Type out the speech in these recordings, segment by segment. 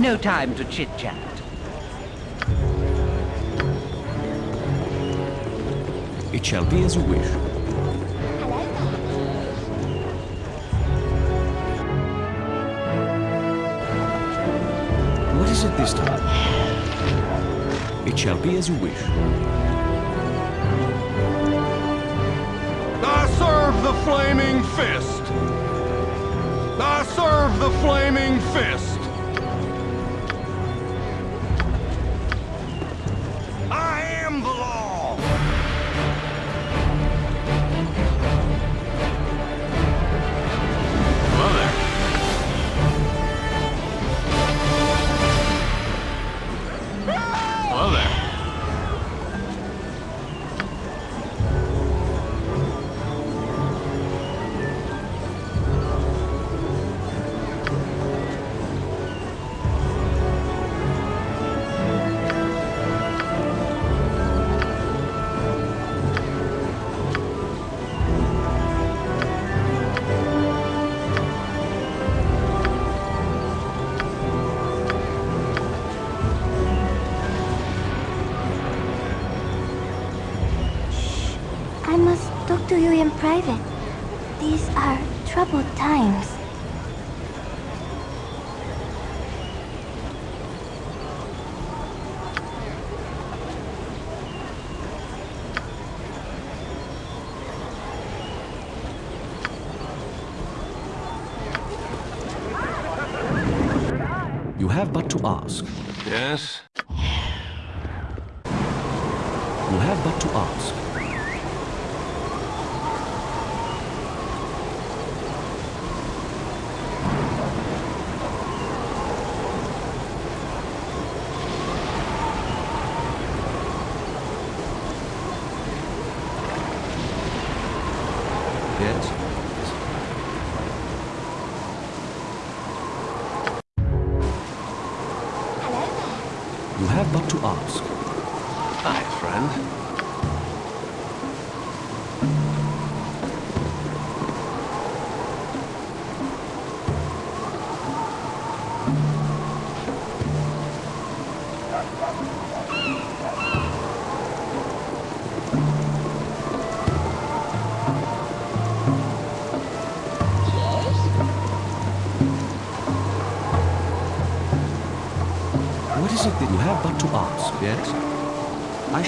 No time to chit-chat. It shall be as you wish. What is it this time? It shall be as you wish. I serve the flaming fist! I serve the flaming fist! Yes?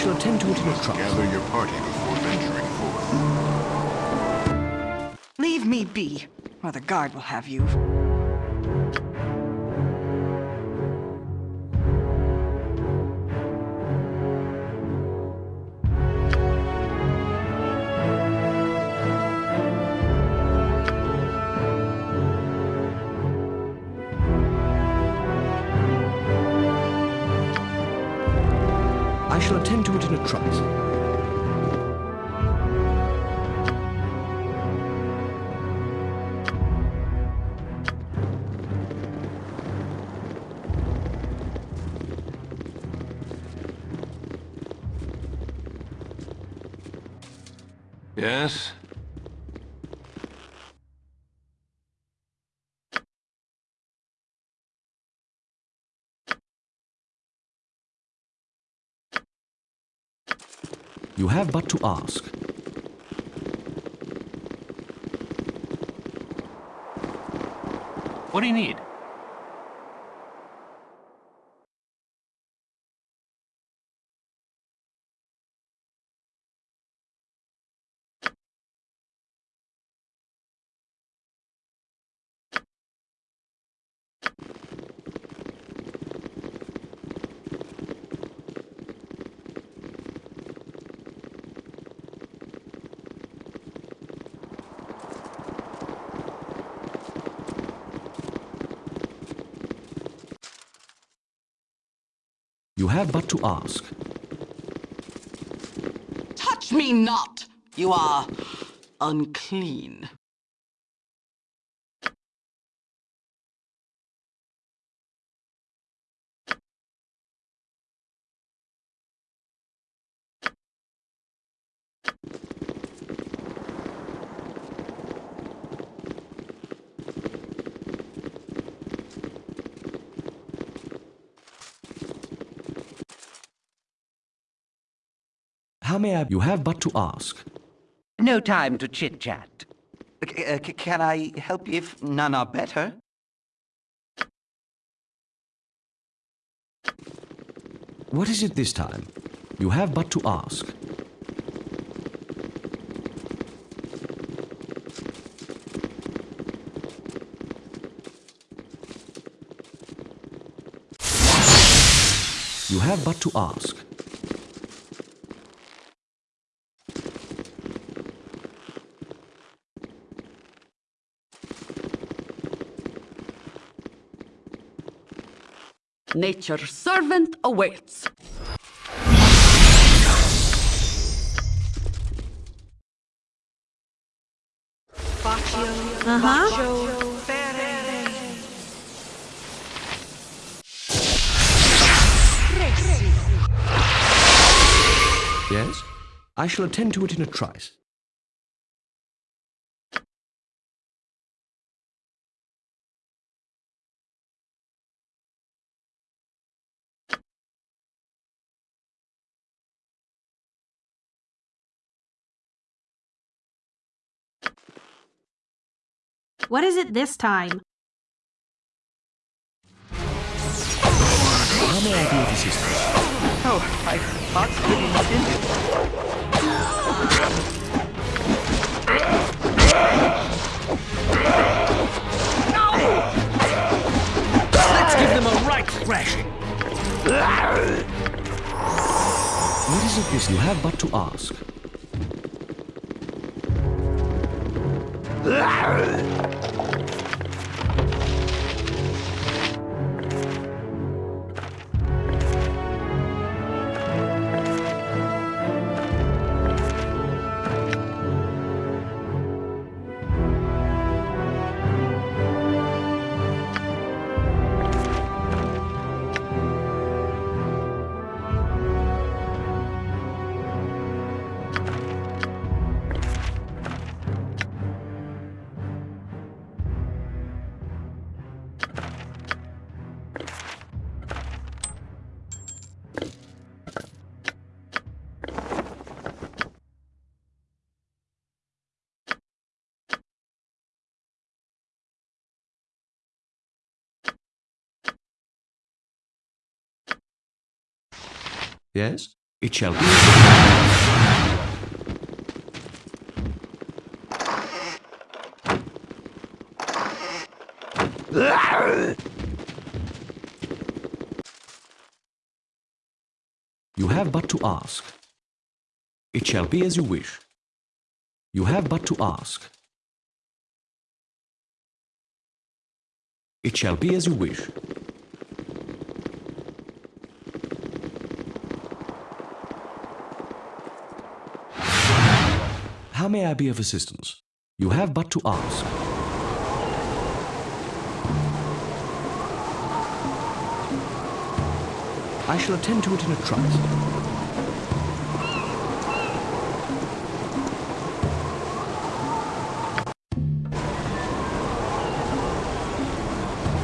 Shall attend to it in a trice. Gather your party before venturing forth. Leave me be, or the guard will have you. Shall attend to it in a trice. Have but to ask. What do you need? You have but to ask. Touch me not! You are unclean. How may I... You have but to ask. No time to chit-chat. Uh, can I help you if none are better? What is it this time? You have but to ask. You have but to ask. Nature's servant awaits. Uh-huh. Yes? I shall attend to it in a trice. What is it this time? How may I be of assistance? Oh, my heart's pretty much in it. Let's give them a right thrashing. What is it this you have but to ask? 烂 了 Yes? It shall be. You have but to ask. It shall be as you wish. You have but to ask. It shall be as you wish. May I be of assistance? You have but to ask. I shall attend to it in a trice.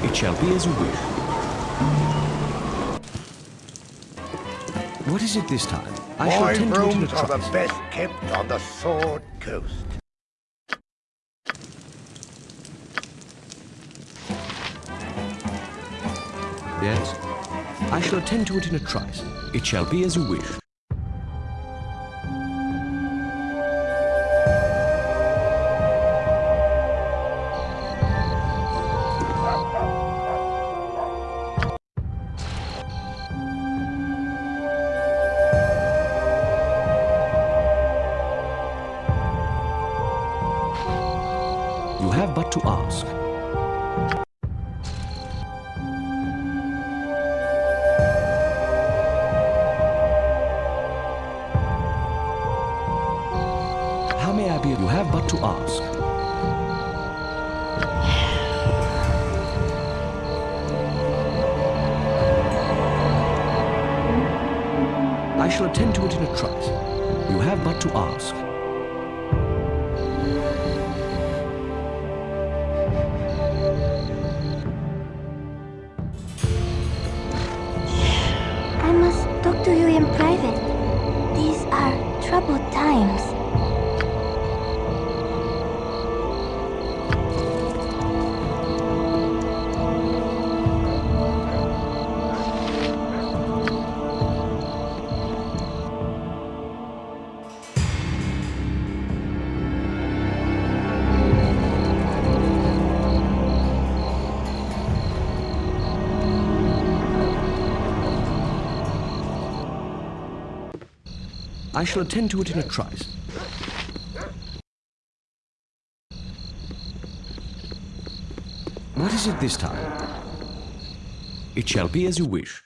It shall be as you wish. What is it this time? I shall My to it in a rooms are the best kept on the Sword Coast. Yes? I shall attend to it in a trice. It shall be as you wish. I shall attend to it in a trice. You have but to ask. I must talk to you in private. These are troubled times. I shall attend to it in a trice. What is it this time? It shall be as you wish.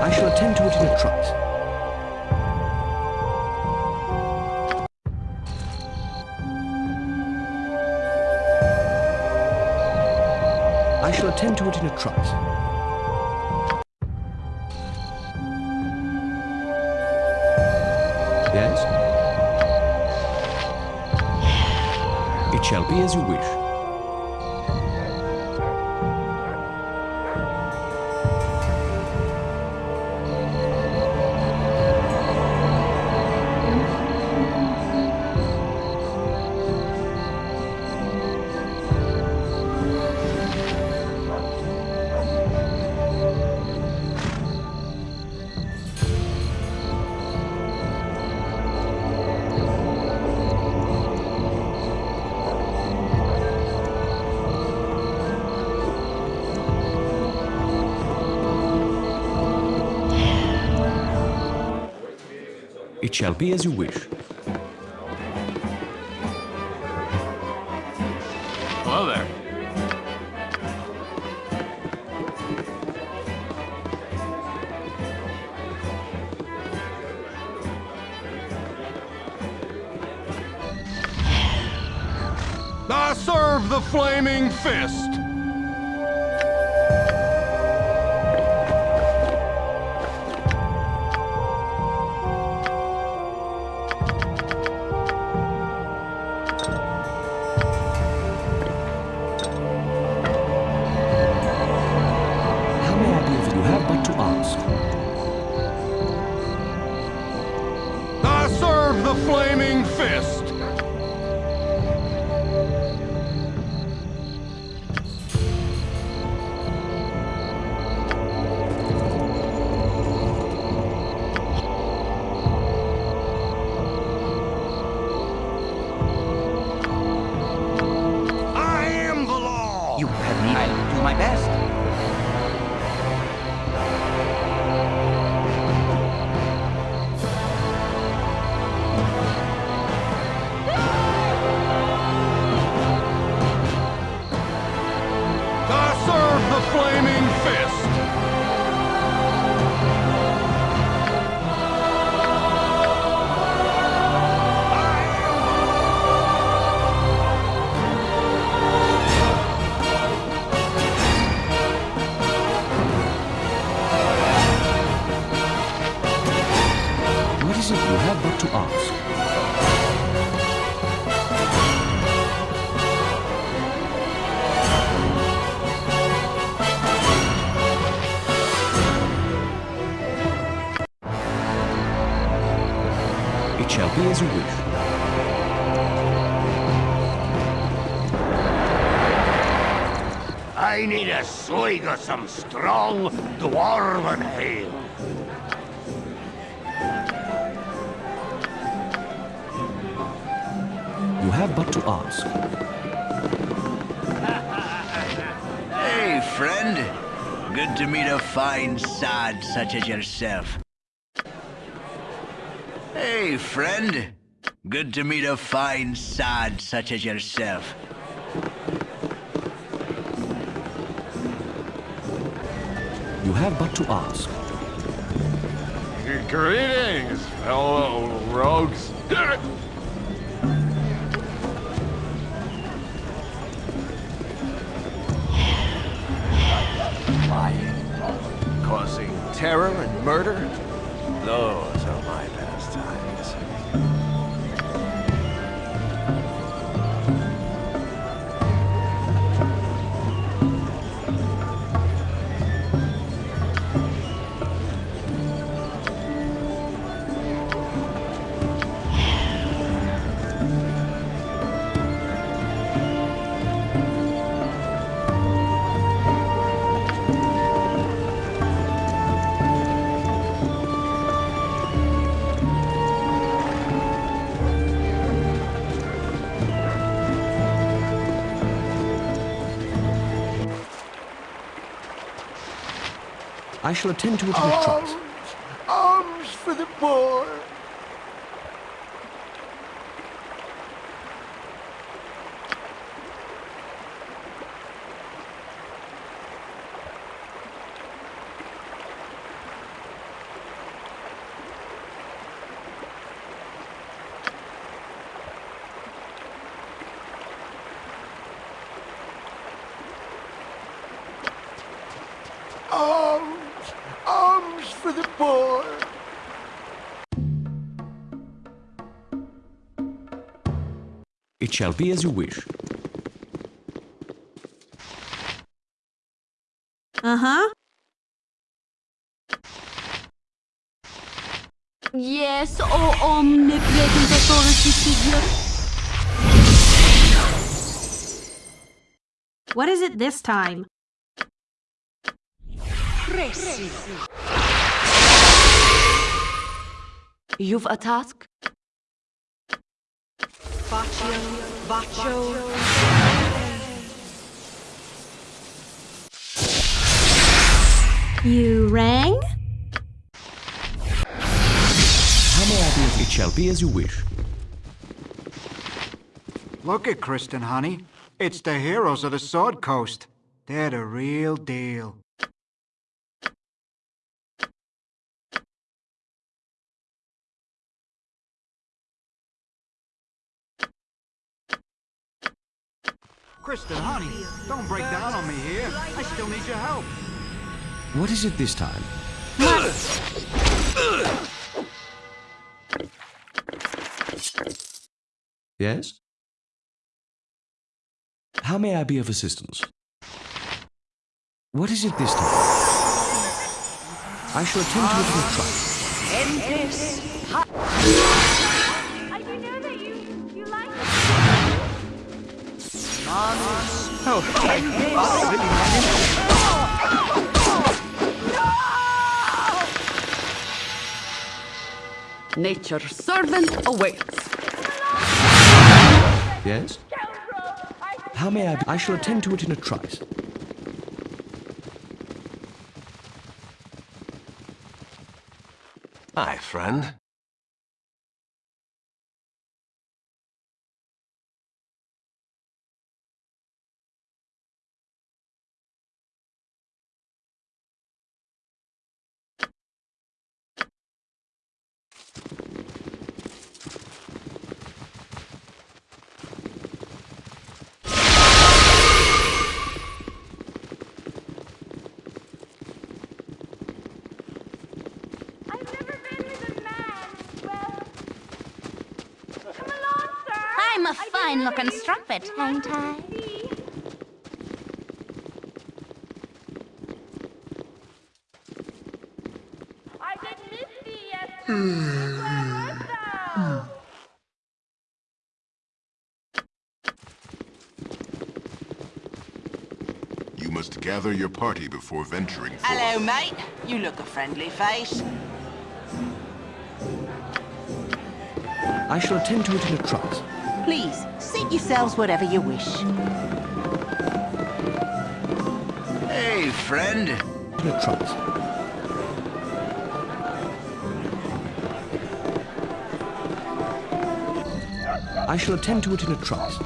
I shall attend to it in a trice. Shall attend to it in a trice. Yes? It shall be as you wish. Shall be as you wish. Hello there. I serve the flaming fist! Need a some strong dwarven ale. You have but to ask. Hey, friend. Good to meet a fine sod such as yourself. Hey, friend. Good to meet a fine sod such as yourself. Have but to ask. Greetings, fellow rogues. Lying, causing terror and murder. Those are my pastimes. I shall attend to it in a trice. Arms for the poor! Shall be as you wish. Uh-huh. Yes, oh omnipresent authority figure. What is it this time? You've a task? Baccio, Baccio. You rang? How may I be of it shall be as you wish. Look at Kristen, honey. It's the heroes of the Sword Coast. They're the real deal. Kristen, honey, don't break down on me here. I still need your help. What is it this time? Yes? How may I be of assistance? What is it this time? I shall attend to it in a trice. I do know that you, you like Oh, Nature's servant awaits. Yes? How may I be? I shall attend to it in a trice. Hi, friend. I've never been with a man. Well, come along, sir. I'm a fine-looking strumpet, ain't I? I did miss thee yesterday. Where art thou? You must gather your party before venturing forth. Hello, mate. You look a friendly face. I shall attend to it in a trice. Please, seat yourselves wherever you wish. Hey, friend. In a trice. I shall attend to it in a trice.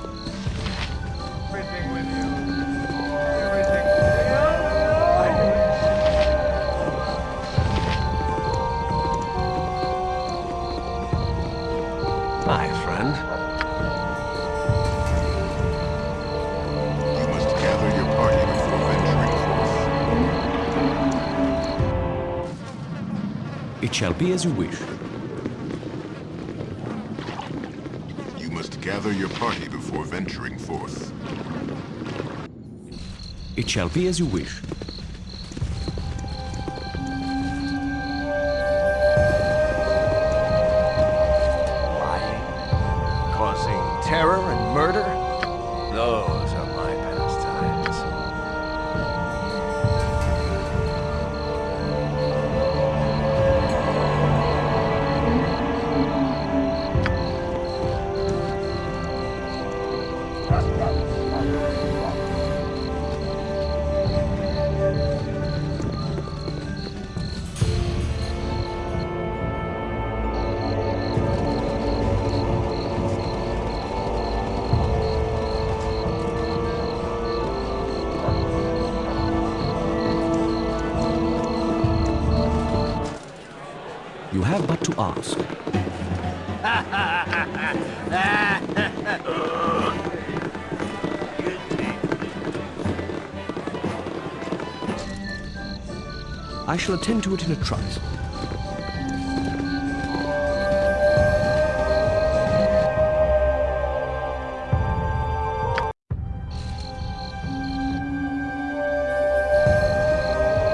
It shall be as you wish. You must gather your party before venturing forth. It shall be as you wish. I shall attend to it in a trice.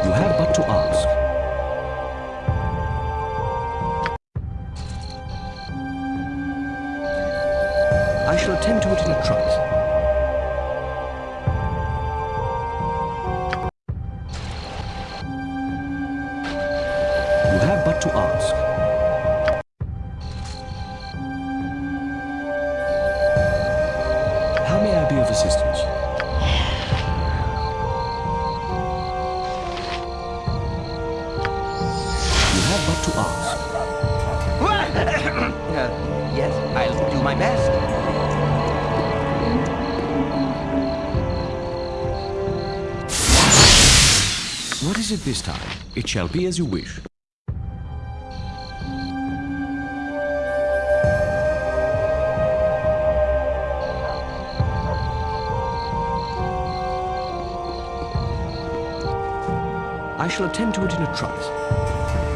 You have but to ask. I shall attend to it in a trice. This time? It shall be as you wish. I shall attend to it in a trice.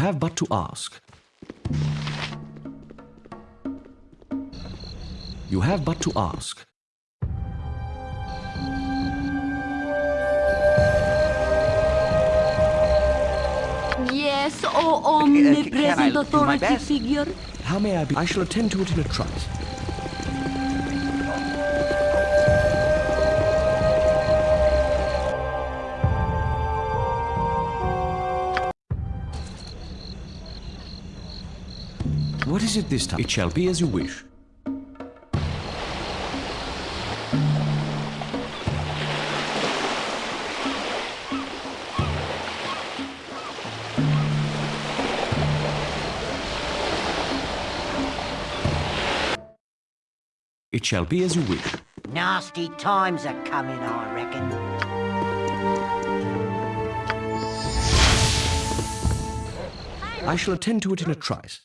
Have but to ask. You have but to ask. Yes, oh omnipresent authority figure. How may I be? I shall attend to it in a trice. Is it this time? It shall be as you wish. It shall be as you wish. Nasty times are coming, I reckon. I shall attend to it in a trice.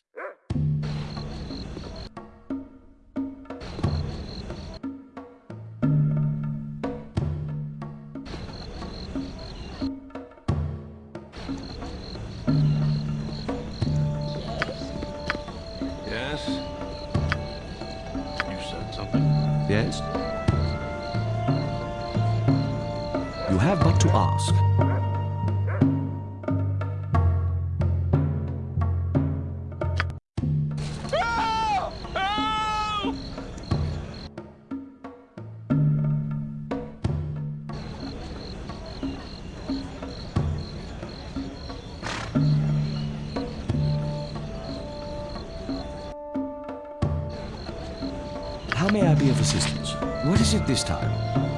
I be of assistance? What is it this time?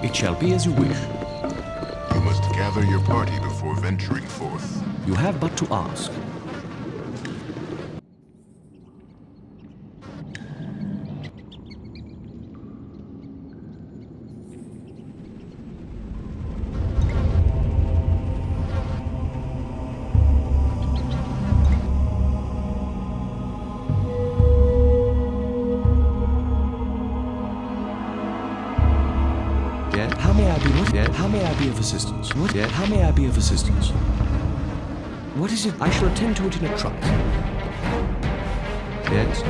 It shall be as you wish. You must gather your party before venturing forth. You have but to ask. Assistance? What? Yeah. How may I be of assistance? What is it? I shall attend to it in a trice. Yes.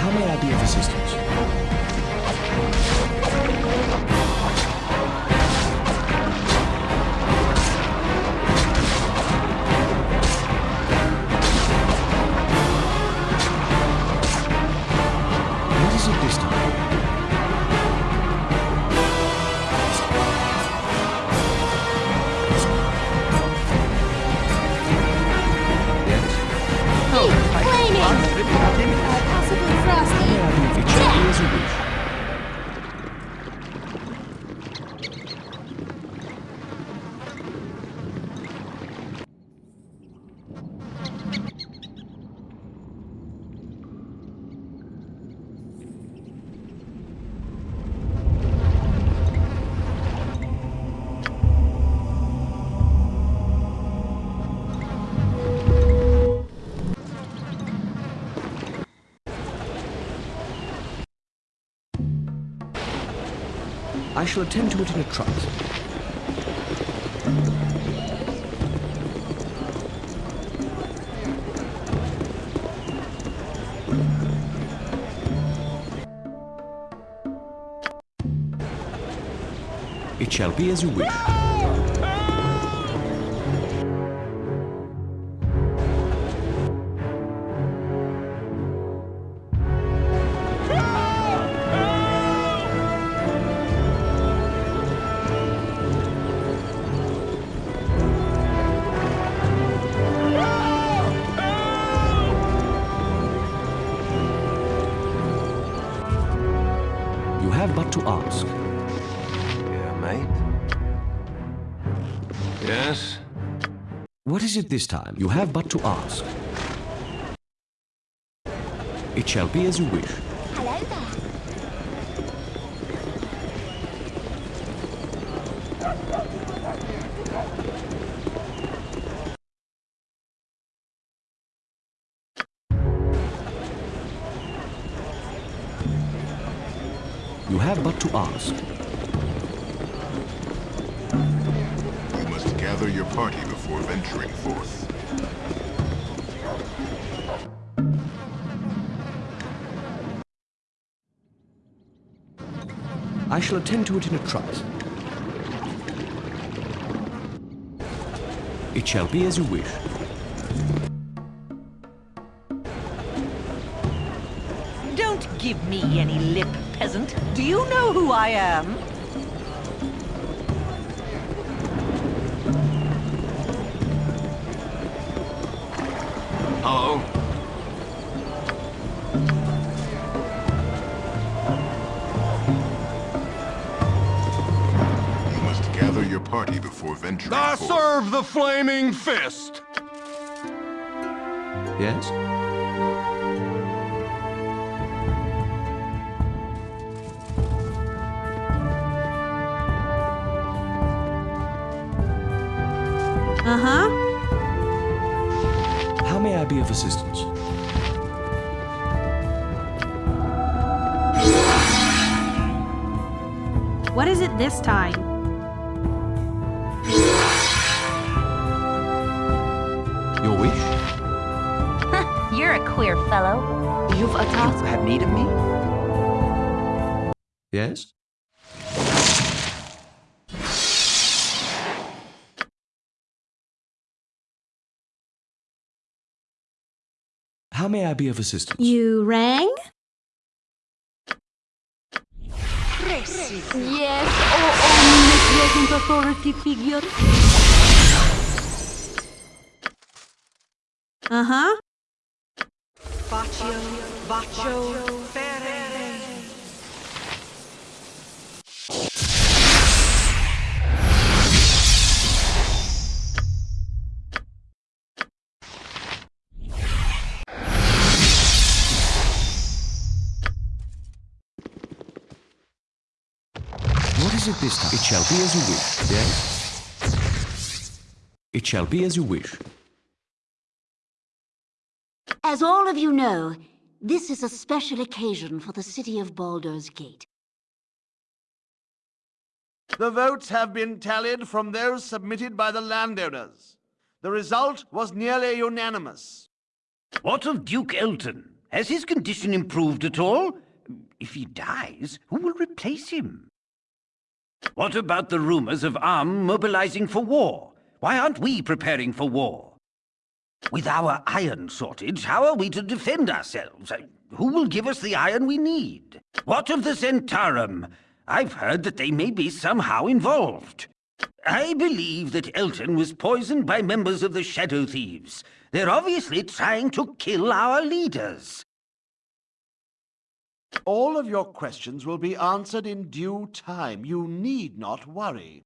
How may I be of assistance? I shall attend to it in a trice. It shall be as you wish. Is it this time? You have but to ask. It shall be as you wish. Hello there. You have but to ask. I shall attend to it in a trice. It shall be as you wish. Don't give me any lip, peasant. Do you know who I am? Hello? Party before venturing I forth. serve the flaming fist! Yes? Uh-huh. How may I be of assistance? What is it this time? Fellow. You've a task. You have need of me? Yes? How may I be of assistance? You rang? Yes, oh omnipresent authority figure. Uh-huh. Baccio, Fere. What is it this time? It shall be as you wish. Yes? It shall be as you wish. As all of you know, this is a special occasion for the city of Baldur's Gate. The votes have been tallied from those submitted by the landowners. The result was nearly unanimous. What of Duke Eltan? Has his condition improved at all? If he dies, who will replace him? What about the rumors of Amn mobilizing for war? Why aren't we preparing for war? With our iron shortage, how are we to defend ourselves? Uh, Who will give us the iron we need? What of the Centarum? I've heard that they may be somehow involved. I believe that Eltan was poisoned by members of the Shadow Thieves. They're obviously trying to kill our leaders. All of your questions will be answered in due time. You need not worry.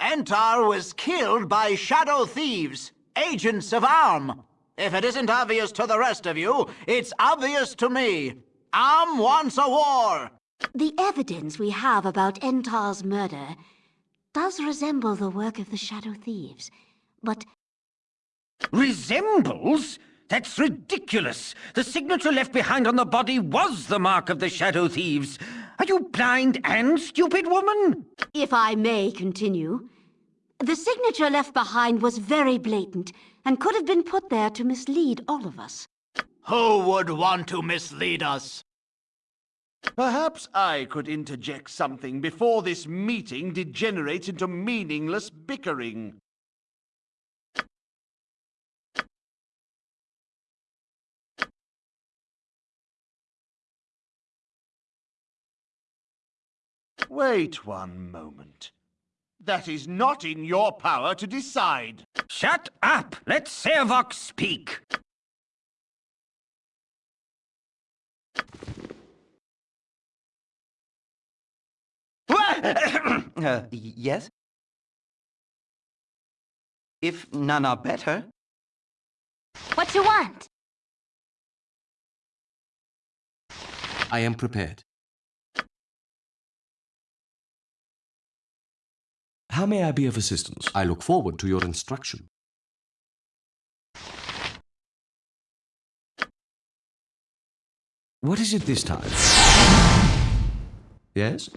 Entar was killed by shadow thieves, agents of Amn. If it isn't obvious to the rest of you, it's obvious to me. Amn wants a war. The evidence we have about Entar's murder does resemble the work of the Shadow Thieves, but Resembles? That's ridiculous! The signature left behind on the body was the mark of the Shadow Thieves. Are you blind and stupid, woman? if I may continue, the signature left behind was very blatant and could have been put there to mislead all of us. Who would want to mislead us? Perhaps I could interject something before this meeting degenerates into meaningless bickering. Wait one moment. That is not in your power to decide. Shut up! Let Sarevok speak! uh, yes? If none are better, What do you want? I am prepared. How may I be of assistance? I look forward to your instruction. What is it this time? Yes?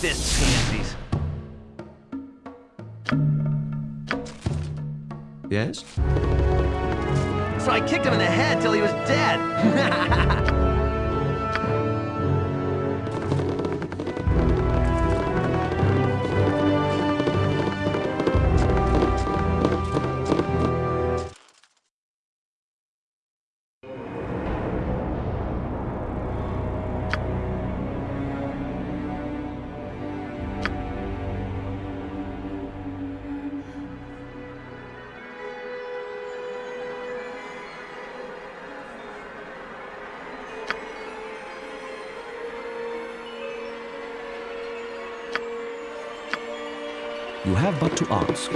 Fist pansies. Yes? So I kicked him in the head till he was dead. have but to ask.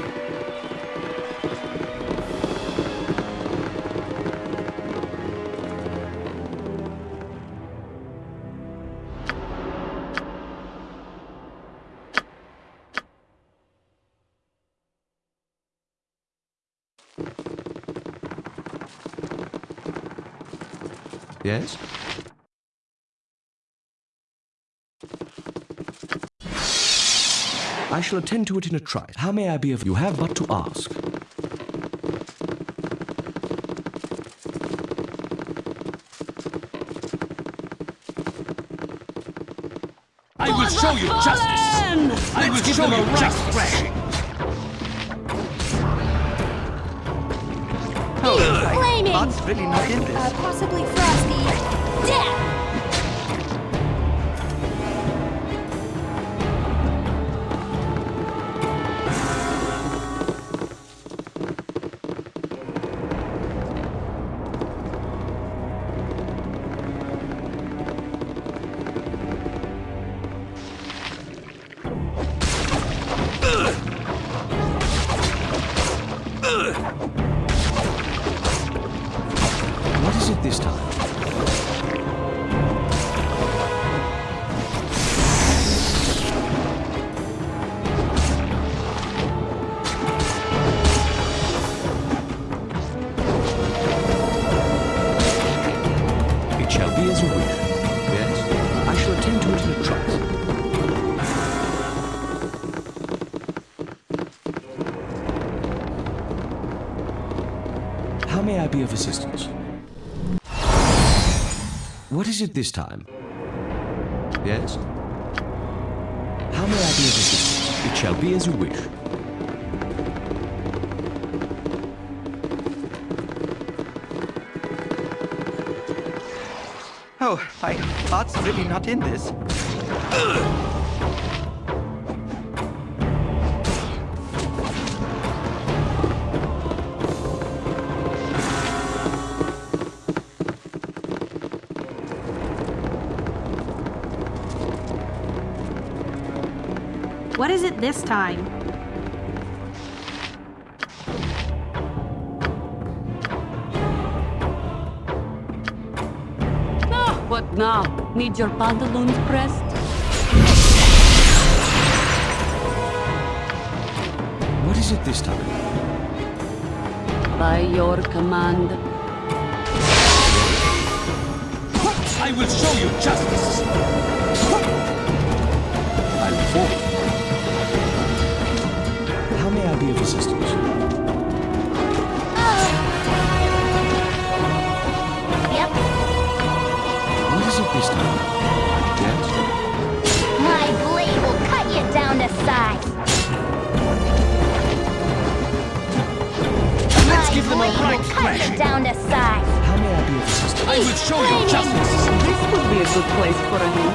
Yes? I shall attend to it in a trice. How may I be of you have but to ask. I will show you justice! I will show them you right justice! thrashing. Flaming! Really not in Uh, possibly frosty. Death! Is it this time? Yes? How may I be of assistance? It shall be as you wish. Oh, I thoughts really not in this. What is it this time? Ah, what now? Need your pantaloons pressed? What is it this time? By your command. I will show you justice! This time, I. My blade will cut you down to size. Let's give them a right you down to size. How may I be of assistance? I will show you justice. This would be a good place for a new.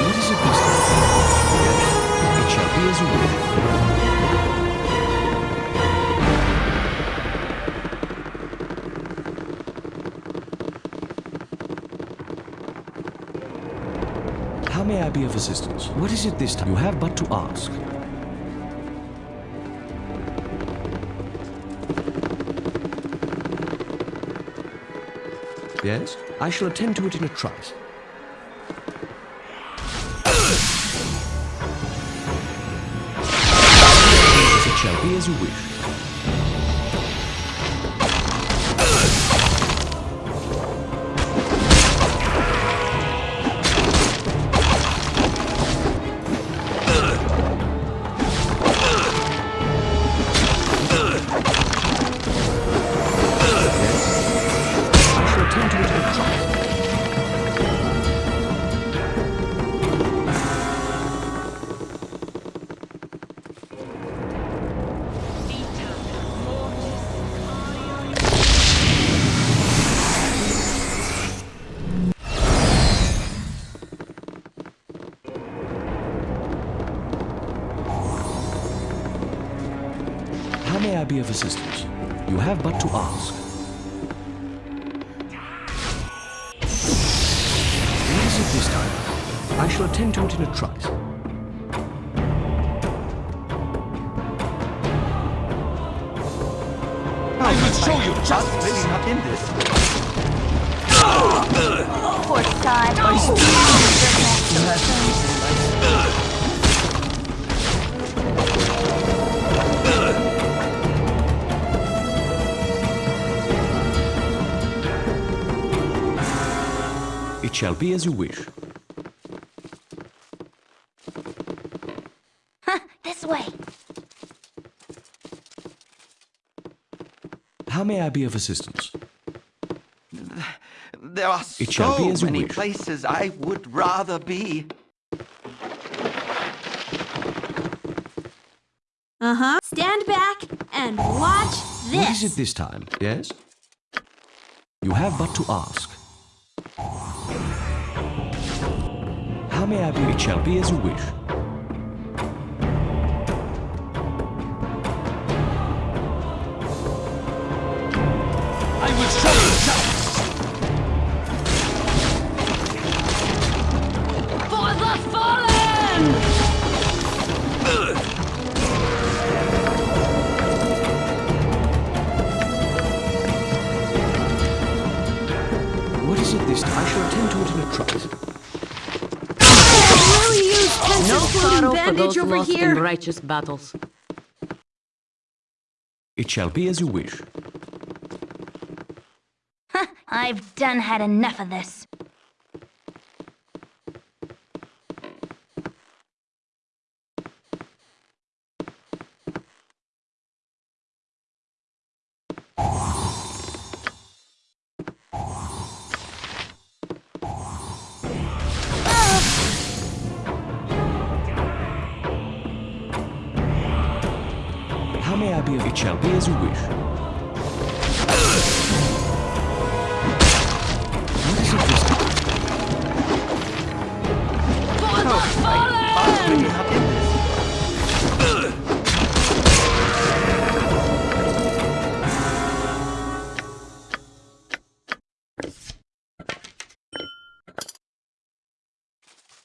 What is a beast? time? It shall be as you will. Be of assistance? What is it this time? You have but to ask. Yes? I shall attend to it in a trice. It shall be as you wish. Be as you wish. This way. How may I be of assistance? There are It so be as you many wish. places I would rather be. Uh huh. Stand back and watch this. What is this. it this time? Yes? You have but to ask. How may I be? It shall be over lost here. in righteous battles. It shall be as you wish. I've done had enough of this.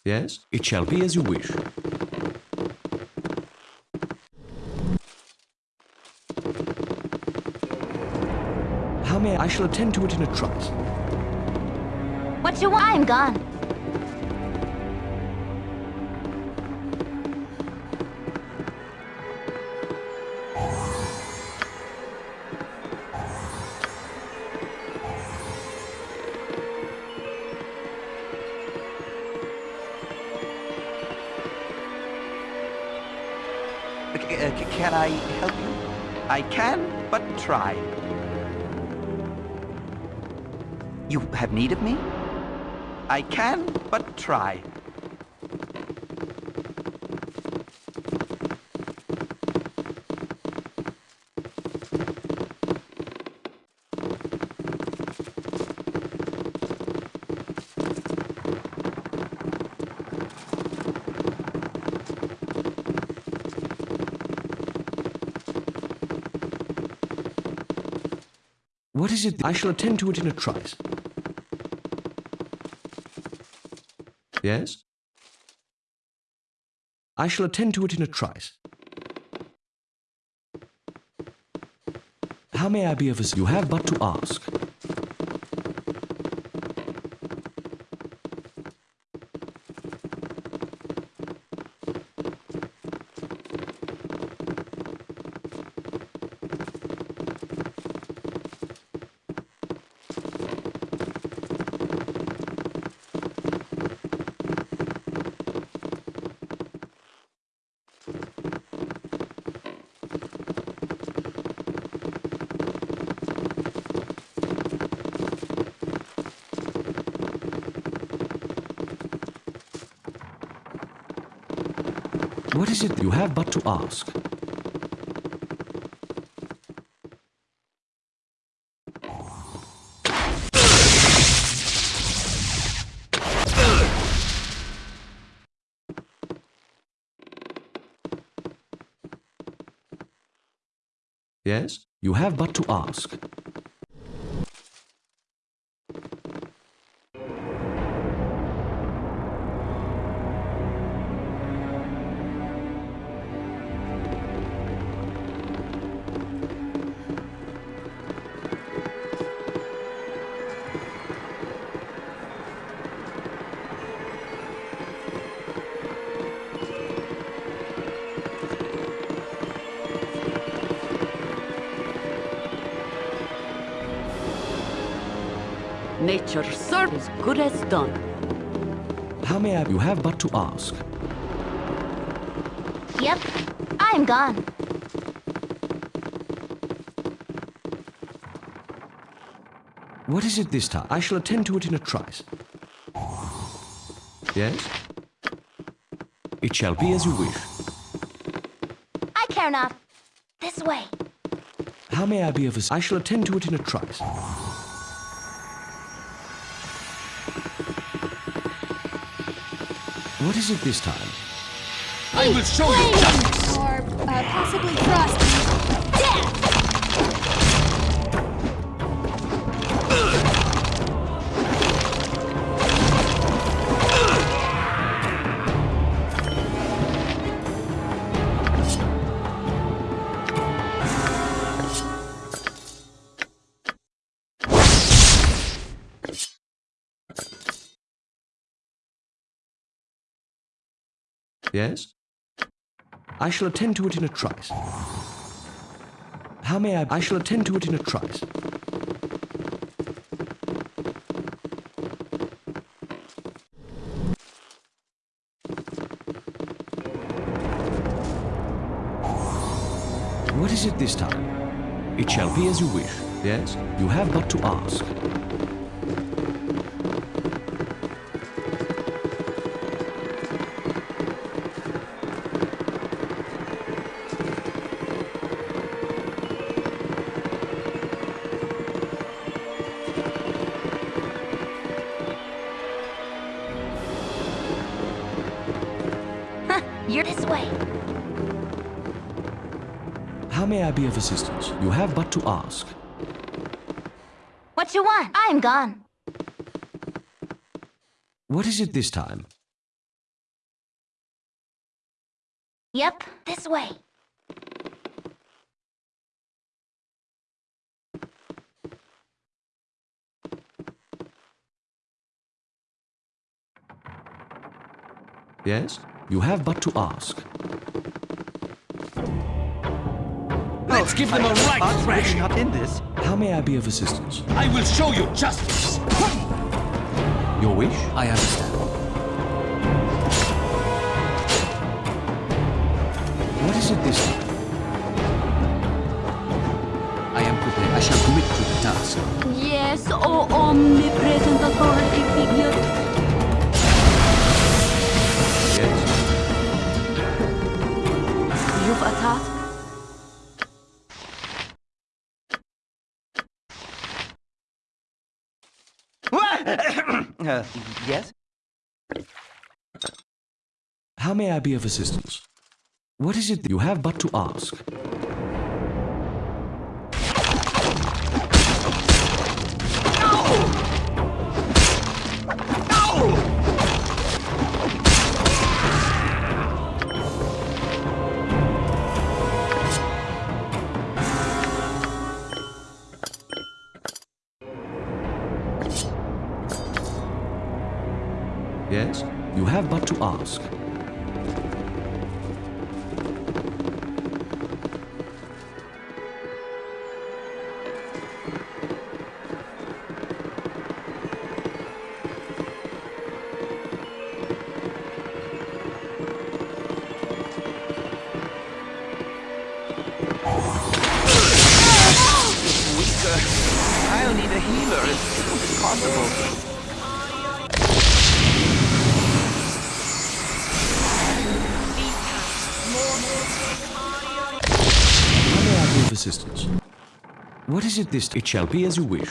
Yes? It shall be as you wish. How may I? I shall attend to it in a trice. What you want? I'm gone. Try. You have need of me? I can, but try. It? I shall attend to it in a trice. Yes? I shall attend to it in a trice. How may I be of assistance? You have but to ask. What is it? You have but to ask. Ask. Yep, I'm gone. What is it this time? I shall attend to it in a trice. Yes? It shall be as you wish. I care not. This way. How may I be of assistance? I shall attend to it in a trice. What is it this time? I will show you justice! Or uh, possibly frosty. Yes? I shall attend to it in a trice. How may I? I shall attend to it in a trice. What is it this time? It shall be as you wish. Yes? You have but to ask. You're this way. How may I be of assistance? You have but to ask. What you want? I'm gone. What is it this time? Yep, this way. Yes? You have but to ask. Let's give them a right Fox thrash! really not in this. How may I be of assistance? I will show you justice! Your wish? I understand. What is it this time? I am prepared. I shall commit to the task. Yes, oh omnipresent authority figure. You've a task? uh, yes? How may I be of assistance? What is it you have but to ask? Yes? You have but to ask. It this? It shall be as you wish.